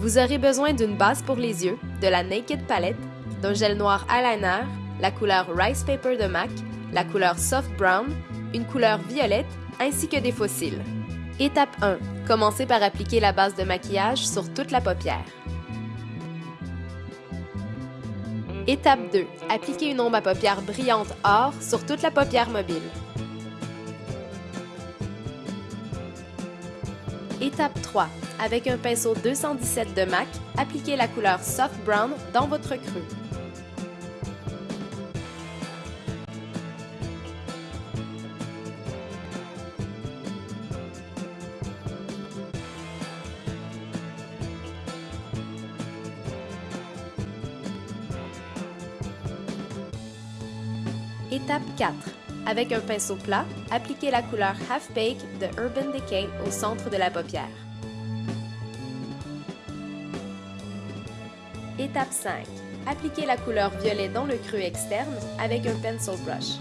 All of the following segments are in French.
Vous aurez besoin d'une base pour les yeux, de la Naked Palette, d'un gel noir eyeliner, la couleur Rice Paper de MAC, la couleur Soft Brown, une couleur violette ainsi que des fossiles. Étape 1. Commencez par appliquer la base de maquillage sur toute la paupière. Étape 2. Appliquez une ombre à paupières brillante or sur toute la paupière mobile. Étape 3. Avec un pinceau 217 de MAC, appliquez la couleur Soft Brown dans votre creux. Étape 4. Avec un pinceau plat, appliquez la couleur Half Bake de Urban Decay au centre de la paupière. Étape 5. Appliquez la couleur violet dans le creux externe avec un pencil brush.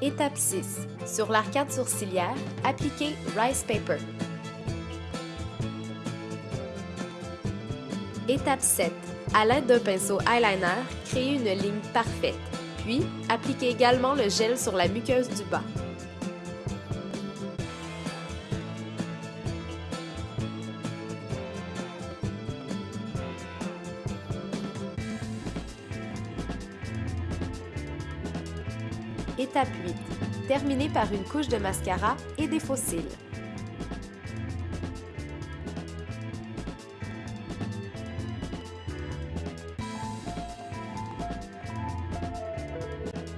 Étape 6. Sur l'arcade sourcilière, appliquez Rice Paper. Étape 7. À l'aide d'un pinceau eyeliner, créez une ligne parfaite. Puis, appliquez également le gel sur la muqueuse du bas. Étape 8. Terminez par une couche de mascara et des faux cils.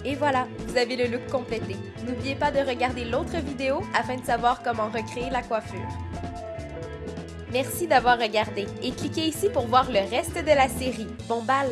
Et voilà, vous avez le look complété. N'oubliez pas de regarder l'autre vidéo afin de savoir comment recréer la coiffure. Merci d'avoir regardé et cliquez ici pour voir le reste de la série. Bon bal!